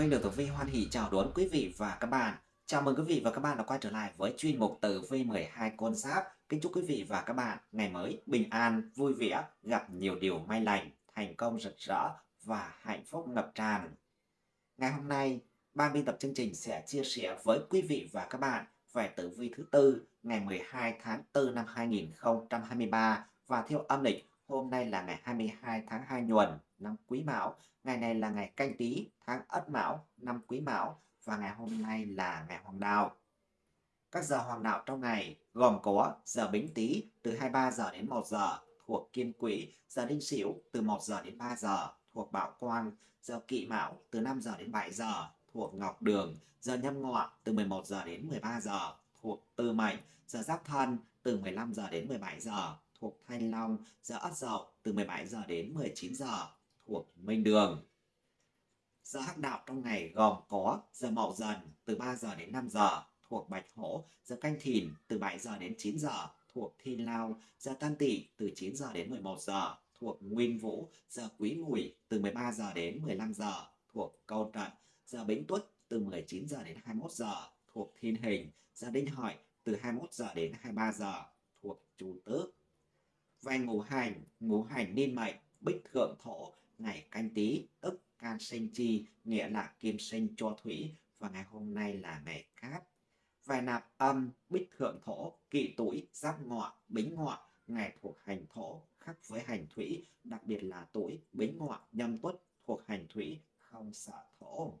Minh được Tử Vi hoan hỷ chào đón quý vị và các bạn. Chào mừng quý vị và các bạn đã quay trở lại với chuyên mục Tử Vi 12 con giáp. Kính chúc quý vị và các bạn ngày mới bình an, vui vẻ, gặp nhiều điều may lành, thành công rực rỡ và hạnh phúc ngập tràn. Ngày hôm nay, ban biên tập chương trình sẽ chia sẻ với quý vị và các bạn về tử vi thứ tư ngày 12 tháng 4 năm 2023 và theo âm lịch hôm nay là ngày 22 tháng 2 nhuần năm Quý Mão. Ngày này là ngày canh tí, tháng Ất Mão, năm Quý Mão. Và ngày hôm nay là ngày Hoàng Đạo. Các giờ Hoàng Đạo trong ngày gồm có giờ Bính Tý từ 23 giờ đến 1 giờ thuộc Kiên Quỹ, giờ Đinh Sửu từ 1 giờ đến 3 giờ thuộc Bảo Quang, giờ Kỵ Mão từ 5 giờ đến 7 giờ thuộc Ngọc Đường, giờ Nhâm Ngọ từ 11 giờ đến 13 giờ thuộc Tư Mệnh, giờ Giáp Thân từ 15 giờ đến 17 giờ thuộc Thanh Long, giờ Ất Dậu từ 17 giờ đến 19 giờ thuộc Minh Đường. Giờ hắc đạo trong ngày gồm có giờ Mậu Dần từ 3 giờ đến 5 giờ thuộc Bạch Hổ, giờ Canh Thìn từ 7 giờ đến 9 giờ thuộc Thiên Lao, giờ Tân Tỵ từ 9 giờ đến 11 giờ thuộc Nguyên Vũ, giờ Quý Mùi từ 13 giờ đến 15 giờ thuộc Câu Trận, giờ Bính Tuất từ 19 giờ đến 21 giờ thuộc Thiên Hình, giờ Đinh Hợi từ 21 giờ đến 23 giờ thuộc Chu Tước. Về ngũ hành, ngũ hành niên mệnh, bích thượng thổ ngày canh tí tức can sinh chi nghĩa là kim sinh cho thủy. Và ngày hôm nay là ngày cát. Vài nạp âm bích thượng thổ kỵ tuổi giáp ngọ bính ngọ ngày thuộc hành thổ khắc với hành thủy. Đặc biệt là tuổi bính ngọ nhâm tuất thuộc hành thủy không sợ thổ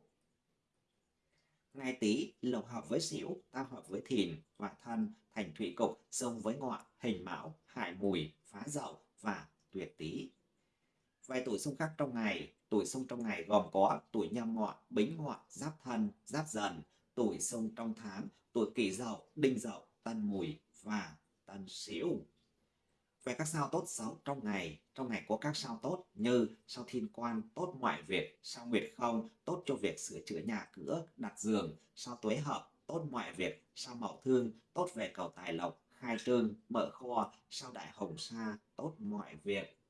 ngày tý lộc hợp với xỉu, tam hợp với thìn và thân thành thủy cục xông với ngọ hình mão hại mùi phá dậu và tuyệt tý Vài tuổi xung khắc trong ngày, tuổi xung trong ngày gồm có tuổi nhâm ngọ, bính ngọ, giáp thân, giáp dần, tuổi xung trong tháng, tuổi kỷ dậu, đinh dậu, tân mùi và tân sửu. Về các sao tốt xấu trong ngày, trong ngày có các sao tốt như sao thiên quan tốt ngoại việc, sao nguyệt không tốt cho việc sửa chữa nhà cửa, đặt giường, sao tuế hợp tốt ngoại việc, sao mậu thương tốt về cầu tài lộc, khai trương, mở kho, sao đại hồng sa tốt ngoại việc.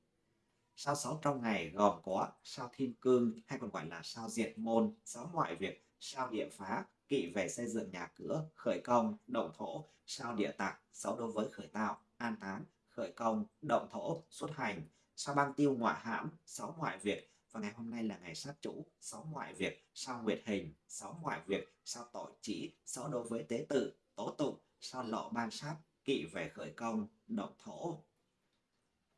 Sao sáu trong ngày gồm có sao thiên cương hay còn gọi là sao diệt môn, sao ngoại việc, sao địa phá, kỵ về xây dựng nhà cửa, khởi công, động thổ, sao địa tạng, sáu đối với khởi tạo, an táng, khởi công, động thổ, xuất hành, sao băng tiêu ngoại hãm, sáu ngoại việc, và ngày hôm nay là ngày sát chủ, sáu ngoại việc, sao nguyệt hình, sáu ngoại việc, sao tội chỉ, sáu đối với tế tự, tố tụng, sao lộ ban sát, kỵ về khởi công, động thổ.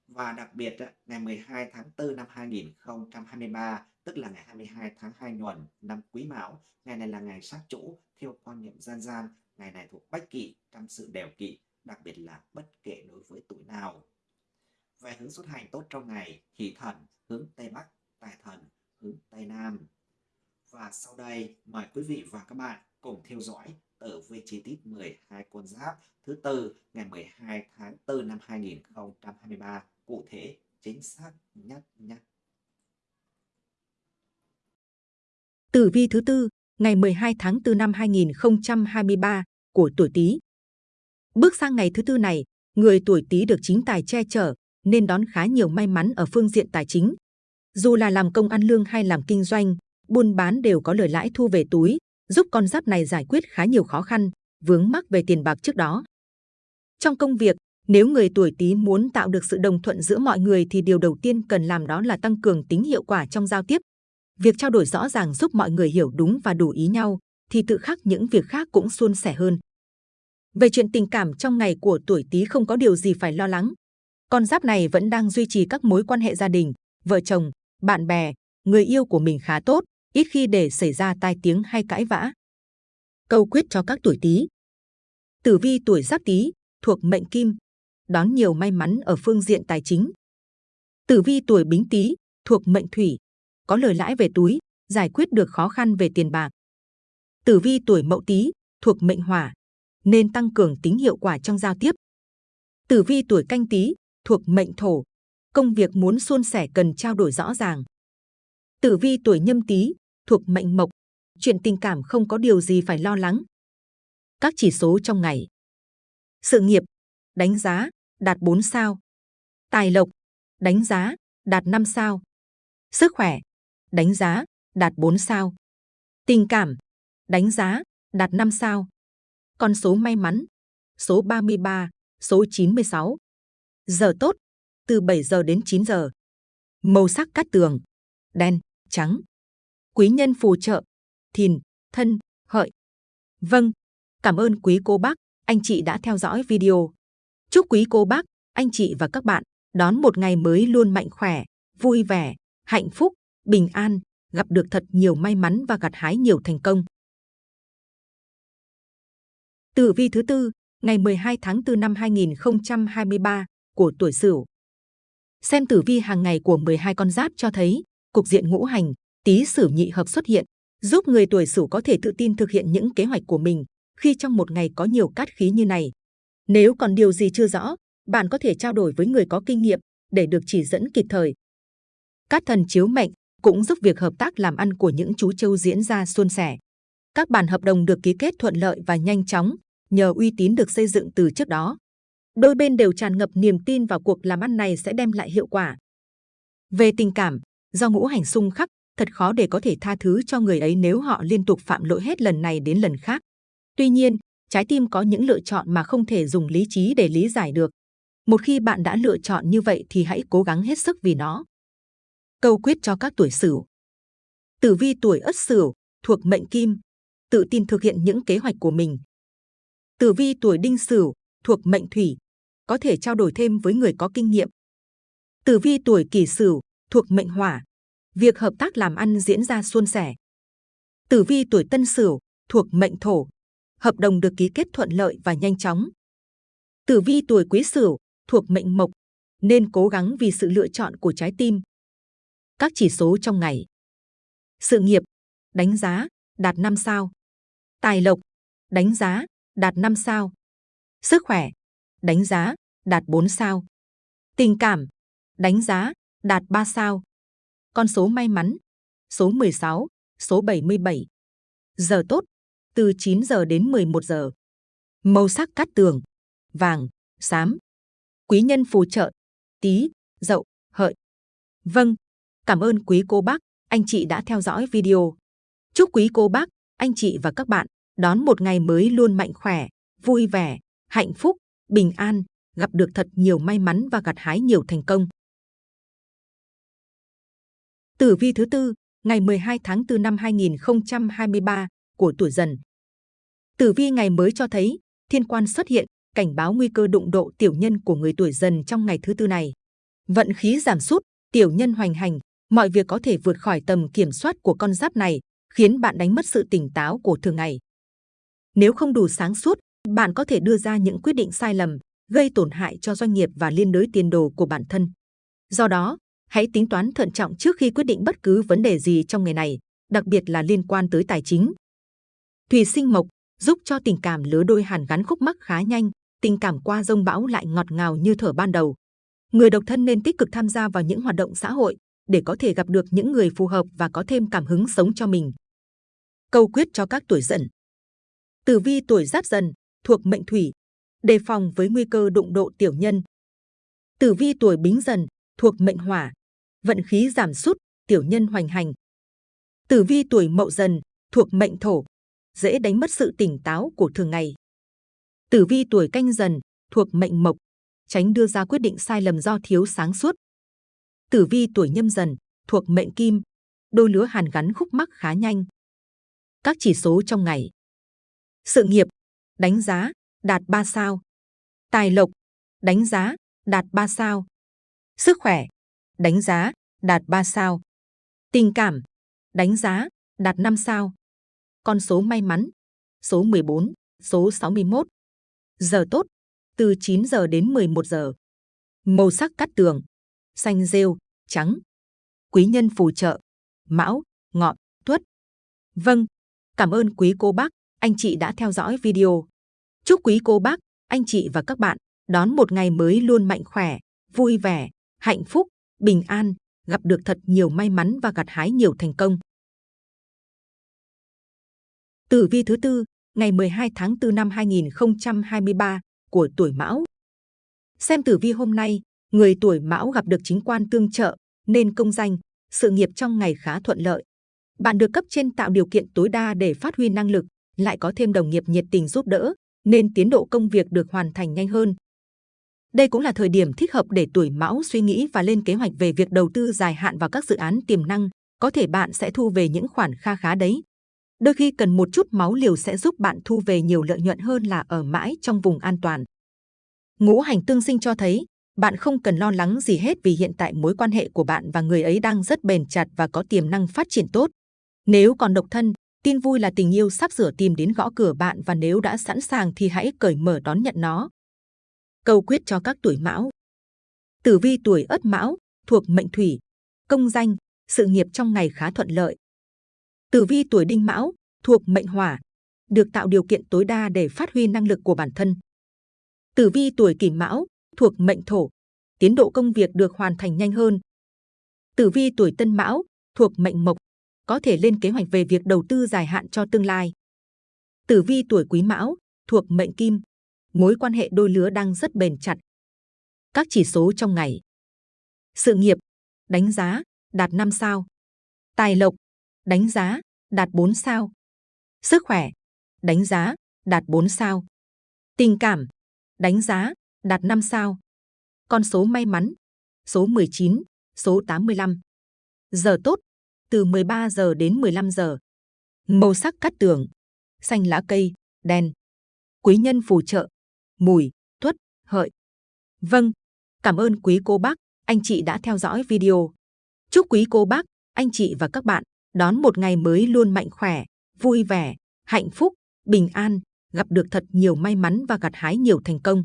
Và đặc biệt ngày 12 tháng 4 năm 2023, tức là ngày 22 tháng 2 nhuần năm Quý Mão, ngày này là ngày sát chủ theo quan niệm dân gian, ngày này thuộc bách kỵ trong sự đều kỵ, đặc biệt là bất kể đối với tuổi nào. Về hướng xuất hành tốt trong ngày, hỷ thần hướng Tây Bắc, tài thần hướng Tây Nam. Và sau đây, mời quý vị và các bạn cùng theo dõi tử vi chi tiết 12 con giáp thứ tư ngày 12 tháng 4 năm 2023 cụ thể chính xác nhất nhé. Tử vi thứ tư, ngày 12 tháng 4 năm 2023 của tuổi Tý. Bước sang ngày thứ tư này, người tuổi Tý được chính tài che chở nên đón khá nhiều may mắn ở phương diện tài chính. Dù là làm công ăn lương hay làm kinh doanh, buôn bán đều có lời lãi thu về túi, giúp con giáp này giải quyết khá nhiều khó khăn, vướng mắc về tiền bạc trước đó. Trong công việc, nếu người tuổi Tý muốn tạo được sự đồng thuận giữa mọi người thì điều đầu tiên cần làm đó là tăng cường tính hiệu quả trong giao tiếp. Việc trao đổi rõ ràng giúp mọi người hiểu đúng và đủ ý nhau, thì tự khắc những việc khác cũng suôn sẻ hơn. Về chuyện tình cảm trong ngày của tuổi Tý không có điều gì phải lo lắng. Con giáp này vẫn đang duy trì các mối quan hệ gia đình, vợ chồng, bạn bè, người yêu của mình khá tốt, ít khi để xảy ra tai tiếng hay cãi vã. Câu quyết cho các tuổi Tý. Tử vi tuổi Giáp Tý thuộc mệnh Kim, đón nhiều may mắn ở phương diện tài chính. Tử vi tuổi Bính Tý thuộc mệnh Thủy, có lời lãi về túi, giải quyết được khó khăn về tiền bạc. Tử vi tuổi Mậu Tý thuộc mệnh Hỏa, nên tăng cường tính hiệu quả trong giao tiếp. Tử vi tuổi Canh Tý thuộc mệnh Thổ, công việc muốn suôn sẻ cần trao đổi rõ ràng. Tử vi tuổi Nhâm Tý thuộc mệnh Mộc, chuyện tình cảm không có điều gì phải lo lắng. Các chỉ số trong ngày. Sự nghiệp đánh giá, đạt 4 sao. Tài lộc, đánh giá, đạt 5 sao. Sức khỏe, đánh giá, đạt 4 sao. Tình cảm, đánh giá, đạt 5 sao. Con số may mắn, số 33, số 96. Giờ tốt, từ 7 giờ đến 9 giờ. Màu sắc cát tường, đen, trắng. Quý nhân phù trợ, thìn, thân, hợi. Vâng, cảm ơn quý cô bác, anh chị đã theo dõi video. Chúc quý cô bác, anh chị và các bạn đón một ngày mới luôn mạnh khỏe, vui vẻ, hạnh phúc, bình an, gặp được thật nhiều may mắn và gặt hái nhiều thành công. Tử vi thứ tư, ngày 12 tháng 4 năm 2023 của tuổi Sửu. Xem tử vi hàng ngày của 12 con giáp cho thấy, cục diện ngũ hành, tý Sửu nhị hợp xuất hiện, giúp người tuổi Sửu có thể tự tin thực hiện những kế hoạch của mình khi trong một ngày có nhiều cát khí như này. Nếu còn điều gì chưa rõ, bạn có thể trao đổi với người có kinh nghiệm để được chỉ dẫn kịp thời. Cát thần chiếu mệnh cũng giúp việc hợp tác làm ăn của những chú trâu diễn ra suôn sẻ. Các bản hợp đồng được ký kết thuận lợi và nhanh chóng nhờ uy tín được xây dựng từ trước đó. Đôi bên đều tràn ngập niềm tin vào cuộc làm ăn này sẽ đem lại hiệu quả. Về tình cảm, do ngũ hành xung khắc, thật khó để có thể tha thứ cho người ấy nếu họ liên tục phạm lỗi hết lần này đến lần khác. Tuy nhiên, trái tim có những lựa chọn mà không thể dùng lý trí để lý giải được. Một khi bạn đã lựa chọn như vậy thì hãy cố gắng hết sức vì nó. Câu quyết cho các tuổi Sửu. Tử vi tuổi Ất Sửu thuộc mệnh Kim, tự tin thực hiện những kế hoạch của mình. Tử vi tuổi Đinh Sửu thuộc mệnh Thủy, có thể trao đổi thêm với người có kinh nghiệm. Tử vi tuổi Kỷ Sửu thuộc mệnh Hỏa, việc hợp tác làm ăn diễn ra suôn sẻ. Tử vi tuổi Tân Sửu thuộc mệnh Thổ, hợp đồng được ký kết thuận lợi và nhanh chóng. Tử vi tuổi Quý Sửu thuộc mệnh Mộc, nên cố gắng vì sự lựa chọn của trái tim. Các chỉ số trong ngày. Sự nghiệp, đánh giá, đạt 5 sao. Tài lộc, đánh giá, đạt 5 sao. Sức khỏe, đánh giá, đạt 4 sao. Tình cảm, đánh giá, đạt 3 sao. Con số may mắn, số 16, số 77. Giờ tốt, từ 9 giờ đến 11 giờ. Màu sắc cát tường, vàng, xám. Quý nhân phù trợ, tí, dậu, hợi. Vâng, cảm ơn quý cô bác, anh chị đã theo dõi video. Chúc quý cô bác, anh chị và các bạn đón một ngày mới luôn mạnh khỏe, vui vẻ, hạnh phúc, bình an, gặp được thật nhiều may mắn và gặt hái nhiều thành công. Tử vi thứ tư, ngày 12 tháng 4 năm 2023 của tuổi dần. Tử vi ngày mới cho thấy, thiên quan xuất hiện, cảnh báo nguy cơ đụng độ tiểu nhân của người tuổi dần trong ngày thứ tư này. Vận khí giảm sút, tiểu nhân hoành hành, mọi việc có thể vượt khỏi tầm kiểm soát của con giáp này, khiến bạn đánh mất sự tỉnh táo của thường ngày. Nếu không đủ sáng suốt, bạn có thể đưa ra những quyết định sai lầm, gây tổn hại cho doanh nghiệp và liên đới tiền đồ của bản thân. Do đó, hãy tính toán thận trọng trước khi quyết định bất cứ vấn đề gì trong ngày này, đặc biệt là liên quan tới tài chính. Thủy sinh mộc giúp cho tình cảm lứa đôi hàn gắn khúc mắc khá nhanh, tình cảm qua rông bão lại ngọt ngào như thở ban đầu. Người độc thân nên tích cực tham gia vào những hoạt động xã hội để có thể gặp được những người phù hợp và có thêm cảm hứng sống cho mình. Câu quyết cho các tuổi dần. Tử vi tuổi giáp dần thuộc mệnh thủy, đề phòng với nguy cơ đụng độ tiểu nhân. Tử vi tuổi bính dần thuộc mệnh hỏa, vận khí giảm sút, tiểu nhân hoành hành. Tử vi tuổi mậu dần thuộc mệnh thổ, dễ đánh mất sự tỉnh táo của thường ngày. Tử vi tuổi canh dần thuộc mệnh mộc, tránh đưa ra quyết định sai lầm do thiếu sáng suốt. Tử vi tuổi nhâm dần thuộc mệnh kim, đôi lứa hàn gắn khúc mắc khá nhanh. Các chỉ số trong ngày. Sự nghiệp, đánh giá, đạt 3 sao. Tài lộc, đánh giá, đạt 3 sao. Sức khỏe, đánh giá, đạt 3 sao. Tình cảm, đánh giá, đạt 5 sao. Con số may mắn, số 14, số 61. Giờ tốt, từ 9 giờ đến 11 giờ. Màu sắc cắt tường, xanh rêu, trắng. Quý nhân phù trợ, mão, ngọ, tuất. Vâng, cảm ơn quý cô bác, anh chị đã theo dõi video. Chúc quý cô bác, anh chị và các bạn đón một ngày mới luôn mạnh khỏe, vui vẻ, hạnh phúc, bình an, gặp được thật nhiều may mắn và gặt hái nhiều thành công. Tử vi thứ tư, ngày 12 tháng 4 năm 2023 của tuổi Mão. Xem tử vi hôm nay, người tuổi Mão gặp được chính quan tương trợ, nên công danh, sự nghiệp trong ngày khá thuận lợi. Bạn được cấp trên tạo điều kiện tối đa để phát huy năng lực, lại có thêm đồng nghiệp nhiệt tình giúp đỡ, nên tiến độ công việc được hoàn thành nhanh hơn. Đây cũng là thời điểm thích hợp để tuổi mão suy nghĩ và lên kế hoạch về việc đầu tư dài hạn vào các dự án tiềm năng, có thể bạn sẽ thu về những khoản kha khá đấy. Đôi khi cần một chút máu liều sẽ giúp bạn thu về nhiều lợi nhuận hơn là ở mãi trong vùng an toàn. Ngũ hành tương sinh cho thấy, bạn không cần lo lắng gì hết vì hiện tại mối quan hệ của bạn và người ấy đang rất bền chặt và có tiềm năng phát triển tốt. Nếu còn độc thân, tin vui là tình yêu sắp sửa tìm đến gõ cửa bạn và nếu đã sẵn sàng thì hãy cởi mở đón nhận nó. Câu quyết cho các tuổi mão Tử vi tuổi ất mão, thuộc mệnh thủy, công danh, sự nghiệp trong ngày khá thuận lợi. Tử vi tuổi đinh mão, thuộc mệnh hỏa, được tạo điều kiện tối đa để phát huy năng lực của bản thân. Tử vi tuổi kỷ mão, thuộc mệnh thổ, tiến độ công việc được hoàn thành nhanh hơn. Tử vi tuổi tân mão, thuộc mệnh mộc, có thể lên kế hoạch về việc đầu tư dài hạn cho tương lai. Tử vi tuổi quý mão, thuộc mệnh kim, mối quan hệ đôi lứa đang rất bền chặt. Các chỉ số trong ngày. Sự nghiệp, đánh giá, đạt 5 sao. Tài lộc, đánh giá, đạt 4 sao. Sức khỏe, đánh giá, đạt 4 sao. Tình cảm, đánh giá, đạt 5 sao. Con số may mắn, số 19, số 85. Giờ tốt, từ 13 giờ đến 15 giờ. Màu sắc cắt tường, xanh lá cây, đen. Quý nhân phù trợ, mùi, tuất, hợi. Vâng, cảm ơn quý cô bác, anh chị đã theo dõi video. Chúc quý cô bác, anh chị và các bạn đón một ngày mới luôn mạnh khỏe, vui vẻ, hạnh phúc, bình an, gặp được thật nhiều may mắn và gặt hái nhiều thành công.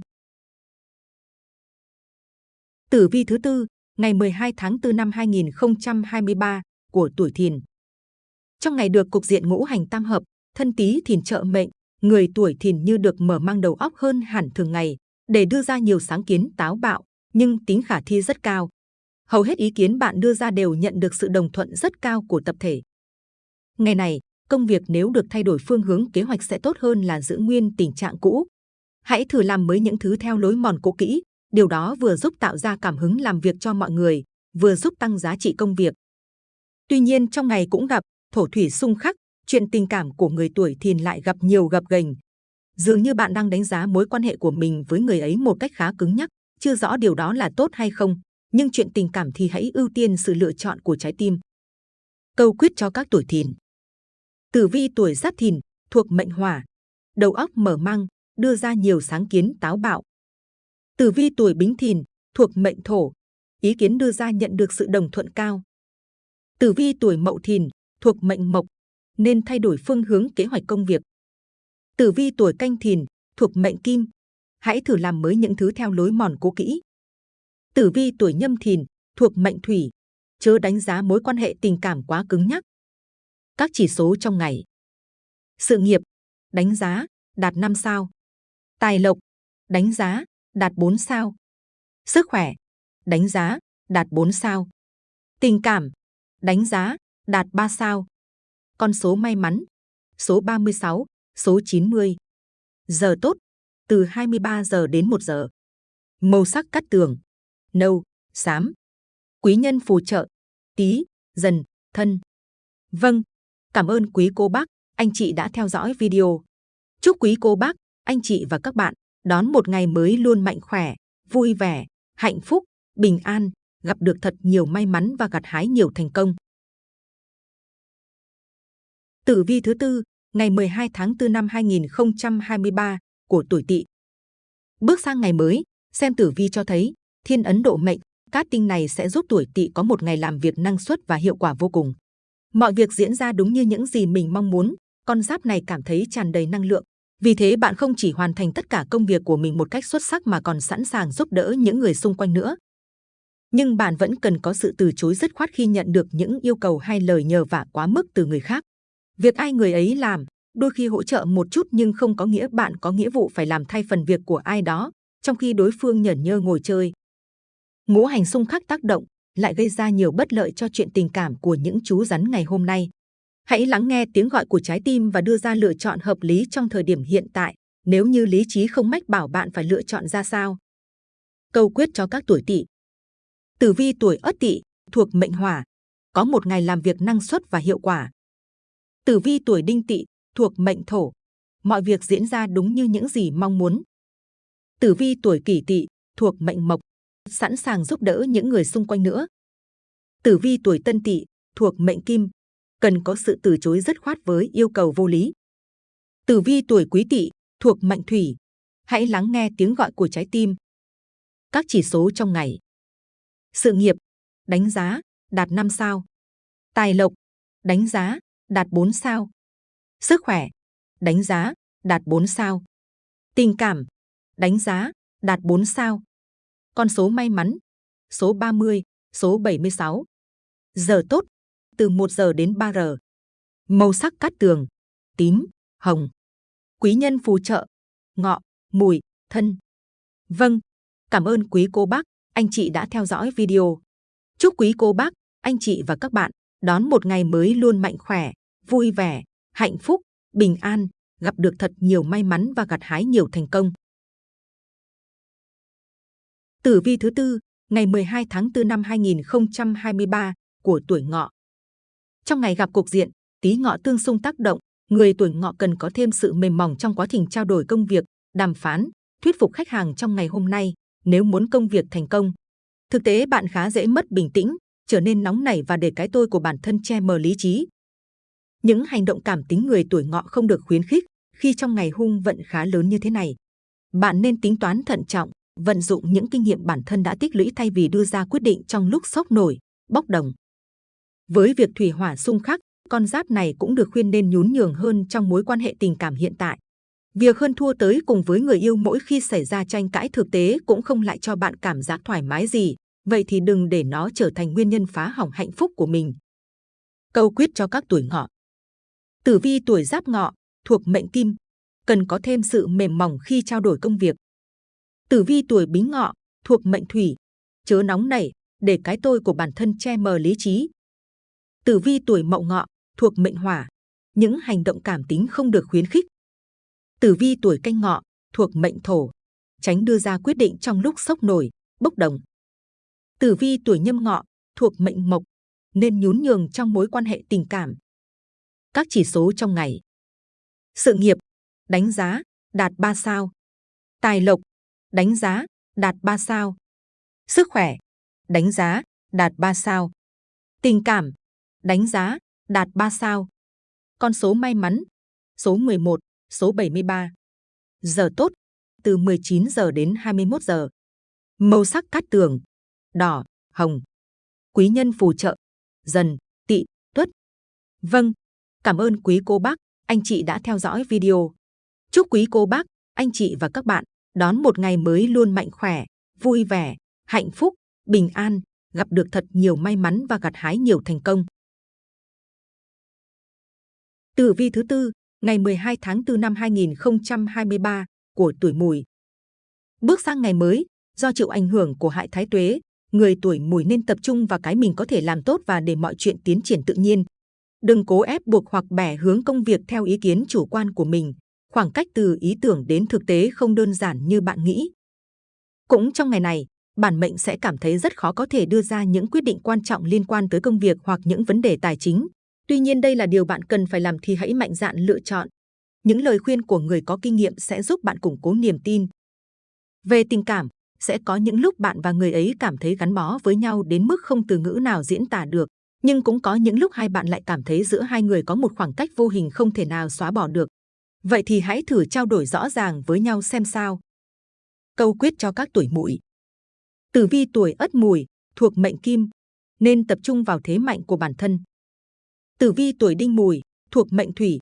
Tử vi thứ tư, ngày 12 tháng 4 năm 2023 của tuổi Thìn. Trong ngày được cục diện ngũ hành tam hợp, thân Tý Thìn trợ mệnh, người tuổi Thìn như được mở mang đầu óc hơn hẳn thường ngày để đưa ra nhiều sáng kiến táo bạo, nhưng tính khả thi rất cao. Hầu hết ý kiến bạn đưa ra đều nhận được sự đồng thuận rất cao của tập thể. Ngày này, công việc nếu được thay đổi phương hướng kế hoạch sẽ tốt hơn là giữ nguyên tình trạng cũ. Hãy thử làm mới những thứ theo lối mòn cũ kỹ, điều đó vừa giúp tạo ra cảm hứng làm việc cho mọi người, vừa giúp tăng giá trị công việc. Tuy nhiên trong ngày cũng gặp thổ thủy xung khắc, chuyện tình cảm của người tuổi thìn lại gặp nhiều gặp gành. Dường như bạn đang đánh giá mối quan hệ của mình với người ấy một cách khá cứng nhắc, chưa rõ điều đó là tốt hay không. Nhưng chuyện tình cảm thì hãy ưu tiên sự lựa chọn của trái tim. Câu quyết cho các tuổi thìn. Tử vi tuổi giáp thìn, thuộc mệnh hỏa. Đầu óc mở mang, đưa ra nhiều sáng kiến táo bạo. Tử vi tuổi bính thìn, thuộc mệnh thổ. Ý kiến đưa ra nhận được sự đồng thuận cao. Tử vi tuổi mậu thìn, thuộc mệnh mộc, nên thay đổi phương hướng kế hoạch công việc. Tử vi tuổi canh thìn, thuộc mệnh kim, hãy thử làm mới những thứ theo lối mòn cố kỹ. Tử vi tuổi nhâm thìn, thuộc mệnh thủy, chớ đánh giá mối quan hệ tình cảm quá cứng nhắc. Các chỉ số trong ngày. Sự nghiệp, đánh giá, đạt 5 sao. Tài lộc, đánh giá, đạt 4 sao. Sức khỏe, đánh giá, đạt 4 sao. Tình cảm, đánh giá, đạt 3 sao. Con số may mắn, số 36, số 90. Giờ tốt, từ 23 giờ đến 1 giờ. Màu sắc cắt tường, nâu, xám. Quý nhân phù trợ, tí, dần, thân. Vâng, cảm ơn quý cô bác, anh chị đã theo dõi video. Chúc quý cô bác, anh chị và các bạn đón một ngày mới luôn mạnh khỏe, vui vẻ, hạnh phúc, bình an, gặp được thật nhiều may mắn và gặt hái nhiều thành công. Tử vi thứ tư, ngày 12 tháng 4 năm 2023 của tuổi Tỵ. Bước sang ngày mới, xem tử vi cho thấy thiên ấn độ mệnh, cát tinh này sẽ giúp tuổi Tỵ có một ngày làm việc năng suất và hiệu quả vô cùng. Mọi việc diễn ra đúng như những gì mình mong muốn, con giáp này cảm thấy tràn đầy năng lượng. Vì thế bạn không chỉ hoàn thành tất cả công việc của mình một cách xuất sắc mà còn sẵn sàng giúp đỡ những người xung quanh nữa. Nhưng bạn vẫn cần có sự từ chối dứt khoát khi nhận được những yêu cầu hay lời nhờ vả quá mức từ người khác. Việc ai người ấy làm, đôi khi hỗ trợ một chút nhưng không có nghĩa bạn có nghĩa vụ phải làm thay phần việc của ai đó, trong khi đối phương nhởn nhơ ngồi chơi. Ngũ hành xung khắc tác động lại gây ra nhiều bất lợi cho chuyện tình cảm của những chú rắn ngày hôm nay. Hãy lắng nghe tiếng gọi của trái tim và đưa ra lựa chọn hợp lý trong thời điểm hiện tại, nếu như lý trí không mách bảo bạn phải lựa chọn ra sao. Câu quyết cho các tuổi tỵ. Tử vi tuổi ất tỵ thuộc mệnh hỏa, có một ngày làm việc năng suất và hiệu quả, Tử vi tuổi đinh tỵ thuộc mệnh thổ, mọi việc diễn ra đúng như những gì mong muốn. Tử vi tuổi kỷ tỵ thuộc mệnh mộc, sẵn sàng giúp đỡ những người xung quanh nữa. Tử vi tuổi tân tỵ thuộc mệnh kim, cần có sự từ chối dứt khoát với yêu cầu vô lý. Tử vi tuổi quý tỵ thuộc mệnh thủy, hãy lắng nghe tiếng gọi của trái tim. Các chỉ số trong ngày. Sự nghiệp, đánh giá, đạt 5 sao. Tài lộc, đánh giá, đạt 4 sao. Sức khỏe, đánh giá, đạt 4 sao. Tình cảm, đánh giá, đạt 4 sao. Con số may mắn, số 30, số 76. Giờ tốt, từ 1 giờ đến 3 giờ. Màu sắc cát tường, tím, hồng. Quý nhân phù trợ, ngọ, mùi, thân. Vâng, cảm ơn quý cô bác, anh chị đã theo dõi video. Chúc quý cô bác, anh chị và các bạn đón một ngày mới luôn mạnh khỏe, vui vẻ, hạnh phúc, bình an, gặp được thật nhiều may mắn và gặt hái nhiều thành công. Tử vi thứ tư, ngày 12 tháng 4 năm 2023 của tuổi ngọ. Trong ngày gặp cục diện, tí ngọ tương xung tác động, người tuổi ngọ cần có thêm sự mềm mỏng trong quá trình trao đổi công việc, đàm phán, thuyết phục khách hàng trong ngày hôm nay nếu muốn công việc thành công. Thực tế bạn khá dễ mất bình tĩnh, trở nên nóng nảy và để cái tôi của bản thân che mờ lý trí. Những hành động cảm tính người tuổi ngọ không được khuyến khích khi trong ngày hung vận khá lớn như thế này. Bạn nên tính toán thận trọng, vận dụng những kinh nghiệm bản thân đã tích lũy thay vì đưa ra quyết định trong lúc sốc nổi, bốc đồng. Với việc thủy hỏa xung khắc, con giáp này cũng được khuyên nên nhún nhường hơn trong mối quan hệ tình cảm hiện tại. Việc hơn thua tới cùng với người yêu mỗi khi xảy ra tranh cãi thực tế cũng không lại cho bạn cảm giác thoải mái gì, vậy thì đừng để nó trở thành nguyên nhân phá hỏng hạnh phúc của mình. Câu quyết cho các tuổi ngọ Tử vi tuổi giáp ngọ, thuộc mệnh kim, cần có thêm sự mềm mỏng khi trao đổi công việc. Tử vi tuổi bính ngọ, thuộc mệnh thủy, chớ nóng nảy, để cái tôi của bản thân che mờ lý trí. Tử vi tuổi mậu ngọ, thuộc mệnh hỏa, những hành động cảm tính không được khuyến khích. Tử vi tuổi canh ngọ, thuộc mệnh thổ, tránh đưa ra quyết định trong lúc sốc nổi, bốc đồng. Tử vi tuổi nhâm ngọ, thuộc mệnh mộc, nên nhún nhường trong mối quan hệ tình cảm. Các chỉ số trong ngày. Sự nghiệp, đánh giá, đạt 3 sao. Tài lộc, đánh giá, đạt 3 sao. Sức khỏe, đánh giá, đạt 3 sao. Tình cảm, đánh giá, đạt 3 sao. Con số may mắn, số 11, số 73. Giờ tốt, từ 19 giờ đến 21 giờ. Màu sắc cát tường, đỏ, hồng. Quý nhân phù trợ, dần, tỵ, tuất. Vâng, cảm ơn quý cô bác, anh chị đã theo dõi video. Chúc quý cô bác, anh chị và các bạn đón một ngày mới luôn mạnh khỏe, vui vẻ, hạnh phúc, bình an, gặp được thật nhiều may mắn và gặt hái nhiều thành công. Tử vi thứ tư, ngày 12 tháng 4 năm 2023 của tuổi Mùi. Bước sang ngày mới, do chịu ảnh hưởng của hại thái tuế, người tuổi Mùi nên tập trung vào cái mình có thể làm tốt và để mọi chuyện tiến triển tự nhiên. Đừng cố ép buộc hoặc bẻ hướng công việc theo ý kiến chủ quan của mình. Khoảng cách từ ý tưởng đến thực tế không đơn giản như bạn nghĩ. Cũng trong ngày này, bản mệnh sẽ cảm thấy rất khó có thể đưa ra những quyết định quan trọng liên quan tới công việc hoặc những vấn đề tài chính. Tuy nhiên đây là điều bạn cần phải làm thì hãy mạnh dạn lựa chọn. Những lời khuyên của người có kinh nghiệm sẽ giúp bạn củng cố niềm tin. Về tình cảm, sẽ có những lúc bạn và người ấy cảm thấy gắn bó với nhau đến mức không từ ngữ nào diễn tả được. Nhưng cũng có những lúc hai bạn lại cảm thấy giữa hai người có một khoảng cách vô hình không thể nào xóa bỏ được. Vậy thì hãy thử trao đổi rõ ràng với nhau xem sao. Câu quyết cho các tuổi mùi. Tử vi tuổi ất mùi, thuộc mệnh kim, nên tập trung vào thế mạnh của bản thân. Tử vi tuổi đinh mùi, thuộc mệnh thủy,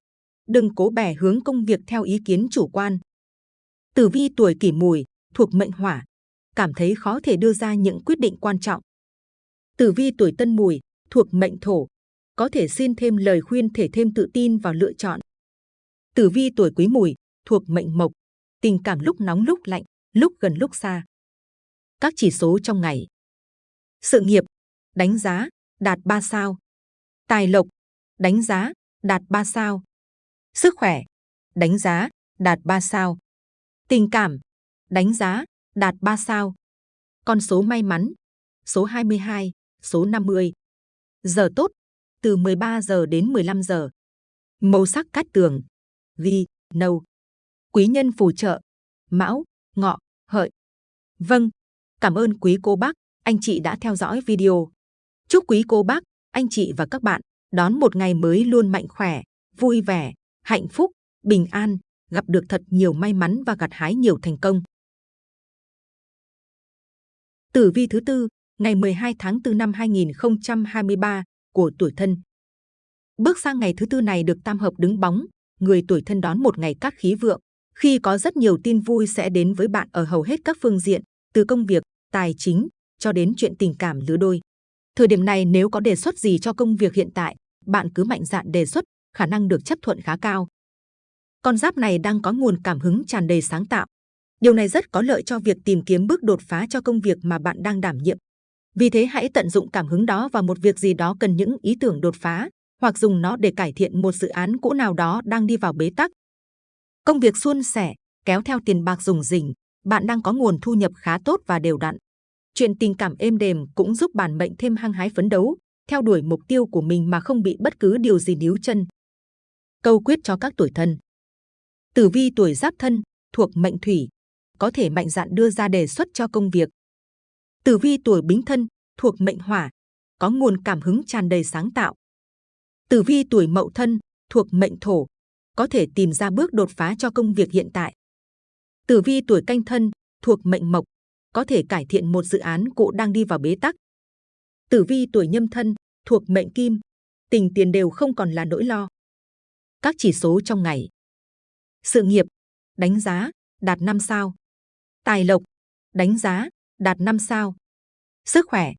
đừng cố bẻ hướng công việc theo ý kiến chủ quan. Tử vi tuổi kỷ mùi, thuộc mệnh hỏa, cảm thấy khó thể đưa ra những quyết định quan trọng. Tử vi tuổi tân mùi, thuộc mệnh thổ, có thể xin thêm lời khuyên thể thêm tự tin vào lựa chọn. Tử vi tuổi quý mùi, thuộc mệnh mộc, tình cảm lúc nóng lúc lạnh, lúc gần lúc xa. Các chỉ số trong ngày. Sự nghiệp, đánh giá, đạt 3 sao. Tài lộc, đánh giá, đạt 3 sao. Sức khỏe, đánh giá, đạt 3 sao. Tình cảm, đánh giá, đạt 3 sao. Con số may mắn, số 22, số 50. Giờ tốt, từ 13 giờ đến 15 giờ. Màu sắc cát tường, ghi, nâu. Quý nhân phù trợ, mão, ngọ, hợi. Vâng, cảm ơn quý cô bác, anh chị đã theo dõi video. Chúc quý cô bác, anh chị và các bạn đón một ngày mới luôn mạnh khỏe, vui vẻ, hạnh phúc, bình an, gặp được thật nhiều may mắn và gặt hái nhiều thành công. Tử vi thứ tư, ngày 12 tháng 4 năm 2023 của tuổi thân. Bước sang ngày thứ tư này được tam hợp đứng bóng, người tuổi thân đón một ngày cát khí vượng, khi có rất nhiều tin vui sẽ đến với bạn ở hầu hết các phương diện, từ công việc, tài chính cho đến chuyện tình cảm lứa đôi. Thời điểm này nếu có đề xuất gì cho công việc hiện tại, bạn cứ mạnh dạn đề xuất, khả năng được chấp thuận khá cao. Con giáp này đang có nguồn cảm hứng tràn đầy sáng tạo. Điều này rất có lợi cho việc tìm kiếm bước đột phá cho công việc mà bạn đang đảm nhiệm. Vì thế hãy tận dụng cảm hứng đó vào một việc gì đó cần những ý tưởng đột phá, hoặc dùng nó để cải thiện một dự án cũ nào đó đang đi vào bế tắc. Công việc suôn sẻ, kéo theo tiền bạc dùng rỉnh, bạn đang có nguồn thu nhập khá tốt và đều đặn. Chuyện tình cảm êm đềm cũng giúp bản mệnh thêm hăng hái phấn đấu, theo đuổi mục tiêu của mình mà không bị bất cứ điều gì níu chân. Câu quyết cho các tuổi thân Tử vi tuổi giáp thân, thuộc mệnh thủy, có thể mạnh dạn đưa ra đề xuất cho công việc. Tử vi tuổi bính thân, thuộc mệnh hỏa, có nguồn cảm hứng tràn đầy sáng tạo. Tử vi tuổi mậu thân, thuộc mệnh thổ, có thể tìm ra bước đột phá cho công việc hiện tại. Tử vi tuổi canh thân, thuộc mệnh mộc, có thể cải thiện một dự án cũ đang đi vào bế tắc. Tử vi tuổi nhâm thân, thuộc mệnh kim, tình tiền đều không còn là nỗi lo. Các chỉ số trong ngày. Sự nghiệp, đánh giá, đạt 5 sao. Tài lộc, đánh giá, đạt 5 sao. Sức khỏe,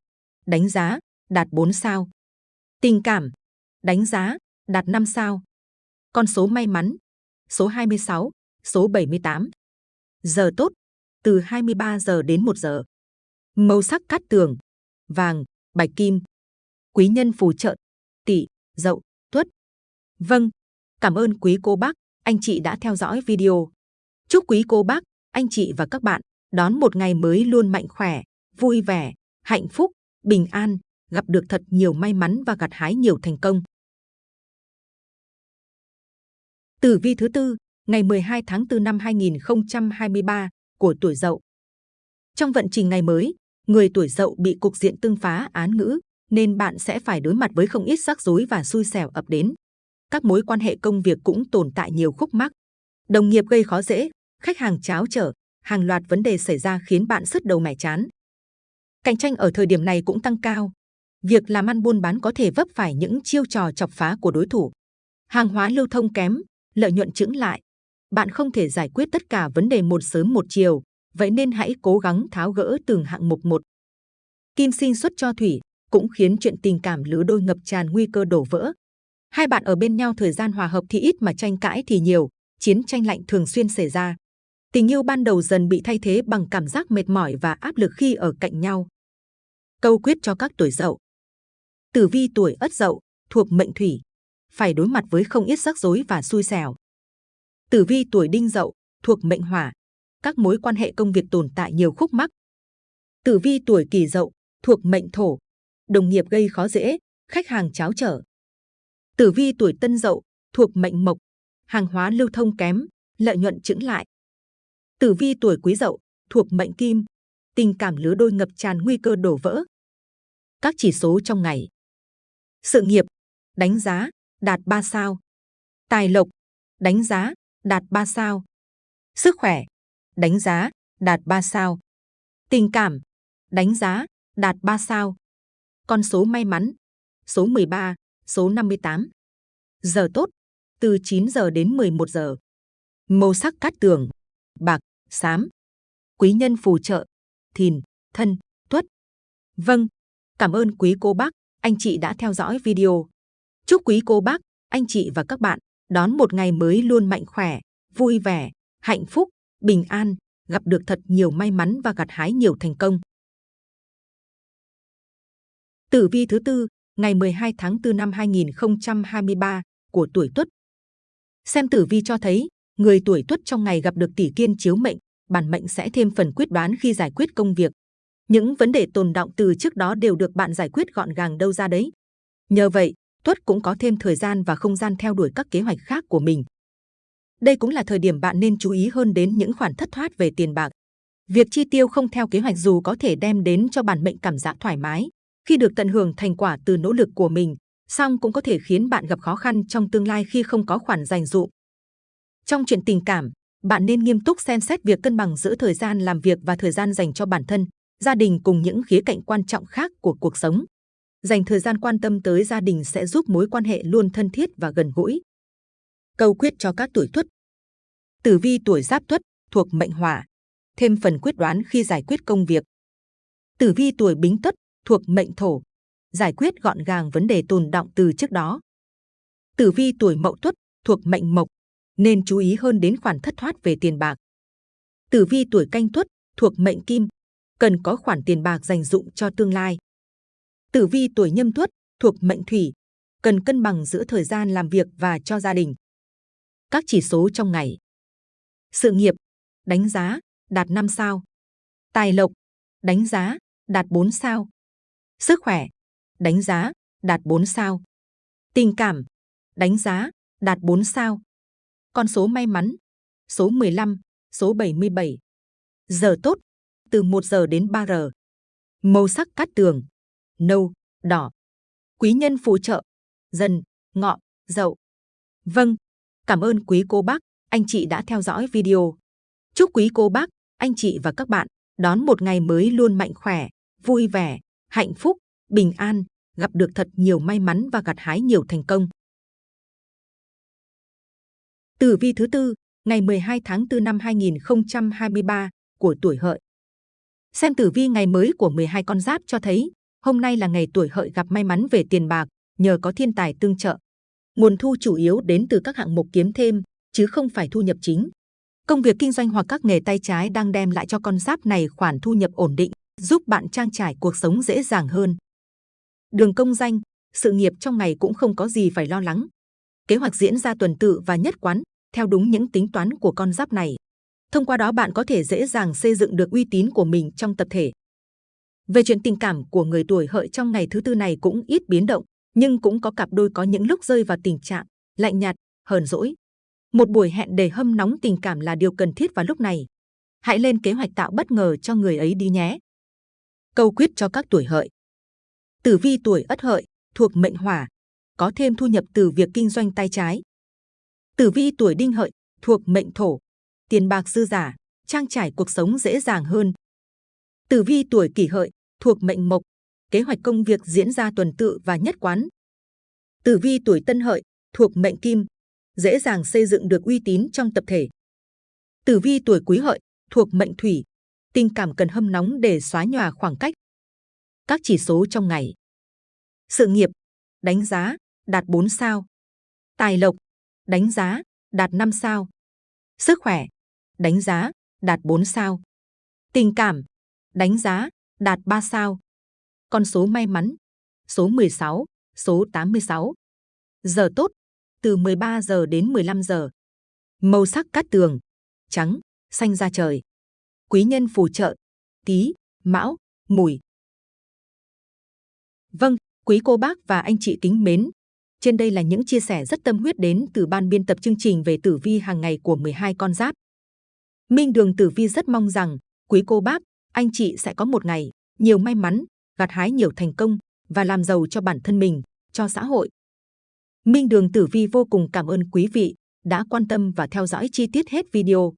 đánh giá, đạt 4 sao. Tình cảm, đánh giá, đạt 5 sao. Con số may mắn, số 26, số 78. Giờ tốt, từ 23 giờ đến 1 giờ. Màu sắc cát tường, vàng, bạch kim. Quý nhân phù trợ, tỵ, dậu, tuất. Vâng, cảm ơn quý cô bác, anh chị đã theo dõi video. Chúc quý cô bác, anh chị và các bạn đón một ngày mới luôn mạnh khỏe, vui vẻ, hạnh phúc, bình an, gặp được thật nhiều may mắn và gặt hái nhiều thành công. Tử vi thứ tư, ngày 12 tháng 4 năm 2023 của tuổi Dậu. Trong vận trình ngày mới, người tuổi Dậu bị cục diện tương phá án ngữ, nên bạn sẽ phải đối mặt với không ít rắc rối và xui xẻo ập đến. Các mối quan hệ công việc cũng tồn tại nhiều khúc mắc. Đồng nghiệp gây khó dễ, khách hàng cháo trở, hàng loạt vấn đề xảy ra khiến bạn sứt đầu mẻ chán. Cạnh tranh ở thời điểm này cũng tăng cao. Việc làm ăn buôn bán có thể vấp phải những chiêu trò chọc phá của đối thủ. Hàng hóa lưu thông kém, lợi nhuận chững lại. Bạn không thể giải quyết tất cả vấn đề một sớm một chiều, vậy nên hãy cố gắng tháo gỡ từng hạng mục một. Kim sinh xuất cho thủy cũng khiến chuyện tình cảm lứa đôi ngập tràn nguy cơ đổ vỡ. Hai bạn ở bên nhau thời gian hòa hợp thì ít mà tranh cãi thì nhiều, chiến tranh lạnh thường xuyên xảy ra. Tình yêu ban đầu dần bị thay thế bằng cảm giác mệt mỏi và áp lực khi ở cạnh nhau. Câu quyết cho các tuổi dậu. Tử vi tuổi ất dậu, thuộc mệnh thủy, phải đối mặt với không ít rắc rối và xui xẻo. Tử vi tuổi đinh dậu, thuộc mệnh hỏa, các mối quan hệ công việc tồn tại nhiều khúc mắc. Tử vi tuổi kỷ dậu, thuộc mệnh thổ, đồng nghiệp gây khó dễ, khách hàng cháo trở. Tử vi tuổi tân dậu, thuộc mệnh mộc, hàng hóa lưu thông kém, lợi nhuận chững lại. Tử vi tuổi quý dậu, thuộc mệnh kim, tình cảm lứa đôi ngập tràn nguy cơ đổ vỡ. Các chỉ số trong ngày. Sự nghiệp, đánh giá, đạt 3 sao. Tài lộc, đánh giá, đạt 3 sao. Sức khỏe, đánh giá, đạt 3 sao. Tình cảm, đánh giá, đạt 3 sao. Con số may mắn, số 13, số 58. Giờ tốt, từ 9 giờ đến 11 giờ. Màu sắc cát tường, bạc, xám. Quý nhân phù trợ, thìn, thân, tuất. Vâng, cảm ơn quý cô bác, anh chị đã theo dõi video. Chúc quý cô bác, anh chị và các bạn đón một ngày mới luôn mạnh khỏe, vui vẻ, hạnh phúc, bình an, gặp được thật nhiều may mắn và gặt hái nhiều thành công. Tử vi thứ tư, ngày 12 tháng 4 năm 2023 của tuổi Tuất. Xem tử vi cho thấy, người tuổi Tuất trong ngày gặp được tỷ kiên chiếu mệnh, bản mệnh sẽ thêm phần quyết đoán khi giải quyết công việc. Những vấn đề tồn động từ trước đó đều được bạn giải quyết gọn gàng đâu ra đấy. Nhờ vậy, Tuất cũng có thêm thời gian và không gian theo đuổi các kế hoạch khác của mình. Đây cũng là thời điểm bạn nên chú ý hơn đến những khoản thất thoát về tiền bạc. Việc chi tiêu không theo kế hoạch dù có thể đem đến cho bản mệnh cảm giác thoải mái khi được tận hưởng thành quả từ nỗ lực của mình, song cũng có thể khiến bạn gặp khó khăn trong tương lai khi không có khoản dành dụm. Trong chuyện tình cảm, bạn nên nghiêm túc xem xét việc cân bằng giữa thời gian làm việc và thời gian dành cho bản thân, gia đình cùng những khía cạnh quan trọng khác của cuộc sống. Dành thời gian quan tâm tới gia đình sẽ giúp mối quan hệ luôn thân thiết và gần gũi. Câu quyết cho các tuổi tuất Tử vi tuổi giáp tuất thuộc mệnh hỏa, thêm phần quyết đoán khi giải quyết công việc. Tử vi tuổi bính tuất thuộc mệnh thổ, giải quyết gọn gàng vấn đề tồn động từ trước đó. Tử vi tuổi mậu tuất thuộc mệnh mộc, nên chú ý hơn đến khoản thất thoát về tiền bạc. Tử vi tuổi canh tuất thuộc mệnh kim, cần có khoản tiền bạc dành dụng cho tương lai. Tử vi tuổi nhâm tuất thuộc mệnh thủy, cần cân bằng giữa thời gian làm việc và cho gia đình. Các chỉ số trong ngày. Sự nghiệp, đánh giá, đạt 5 sao. Tài lộc, đánh giá, đạt 4 sao. Sức khỏe, đánh giá, đạt 4 sao. Tình cảm, đánh giá, đạt 4 sao. Con số may mắn, số 15, số 77. Giờ tốt, từ 1 giờ đến 3 giờ. Màu sắc cát tường, nâu, đỏ. Quý nhân phù trợ, dần, ngọ, dậu. Vâng, cảm ơn quý cô bác, anh chị đã theo dõi video. Chúc quý cô bác, anh chị và các bạn đón một ngày mới luôn mạnh khỏe, vui vẻ, hạnh phúc, bình an, gặp được thật nhiều may mắn và gặt hái nhiều thành công. Tử vi thứ tư, ngày 12 tháng 4 năm 2023 của tuổi hợi. Xem tử vi ngày mới của 12 con giáp cho thấy, hôm nay là ngày tuổi hợi gặp may mắn về tiền bạc, nhờ có thiên tài tương trợ. Nguồn thu chủ yếu đến từ các hạng mục kiếm thêm, chứ không phải thu nhập chính. Công việc kinh doanh hoặc các nghề tay trái đang đem lại cho con giáp này khoản thu nhập ổn định, giúp bạn trang trải cuộc sống dễ dàng hơn. Đường công danh, sự nghiệp trong ngày cũng không có gì phải lo lắng. Kế hoạch diễn ra tuần tự và nhất quán, theo đúng những tính toán của con giáp này. Thông qua đó bạn có thể dễ dàng xây dựng được uy tín của mình trong tập thể. Về chuyện tình cảm của người tuổi hợi trong ngày thứ tư này cũng ít biến động, nhưng cũng có cặp đôi có những lúc rơi vào tình trạng lạnh nhạt, hờn dỗi. Một buổi hẹn để hâm nóng tình cảm là điều cần thiết vào lúc này. Hãy lên kế hoạch tạo bất ngờ cho người ấy đi nhé. Câu quyết cho các tuổi hợi. Tử vi tuổi ất hợi, thuộc mệnh hỏa, có thêm thu nhập từ việc kinh doanh tay trái. Tử vi tuổi đinh hợi, thuộc mệnh thổ, tiền bạc dư giả, trang trải cuộc sống dễ dàng hơn. Tử vi tuổi kỷ hợi, thuộc mệnh mộc, kế hoạch công việc diễn ra tuần tự và nhất quán. Tử vi tuổi tân hợi, thuộc mệnh kim, dễ dàng xây dựng được uy tín trong tập thể. Tử vi tuổi quý hợi, thuộc mệnh thủy, tình cảm cần hâm nóng để xóa nhòa khoảng cách. Các chỉ số trong ngày. Sự nghiệp, đánh giá, đạt 4 sao. Tài lộc, đánh giá, đạt 5 sao. Sức khỏe, đánh giá, đạt 4 sao. Tình cảm, đánh giá, đạt 3 sao. Con số may mắn, số 16, số 86. Giờ tốt, từ 13 giờ đến 15 giờ. Màu sắc cát tường, trắng, xanh da trời. Quý nhân phù trợ, tí, mão, mùi. Vâng, quý cô bác và anh chị kính mến. Trên đây là những chia sẻ rất tâm huyết đến từ ban biên tập chương trình về tử vi hàng ngày của 12 con giáp. Minh Đường Tử Vi rất mong rằng quý cô bác, anh chị sẽ có một ngày nhiều may mắn, gặt hái nhiều thành công và làm giàu cho bản thân mình, cho xã hội. Minh Đường Tử Vi vô cùng cảm ơn quý vị đã quan tâm và theo dõi chi tiết hết video.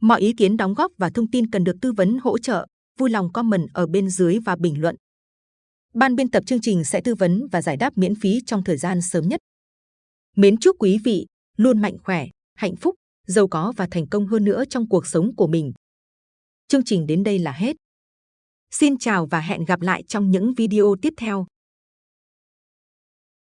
Mọi ý kiến đóng góp và thông tin cần được tư vấn hỗ trợ, vui lòng comment ở bên dưới và bình luận. Ban biên tập chương trình sẽ tư vấn và giải đáp miễn phí trong thời gian sớm nhất. Mến chúc quý vị luôn mạnh khỏe, hạnh phúc, giàu có và thành công hơn nữa trong cuộc sống của mình. Chương trình đến đây là hết. Xin chào và hẹn gặp lại trong những video tiếp theo.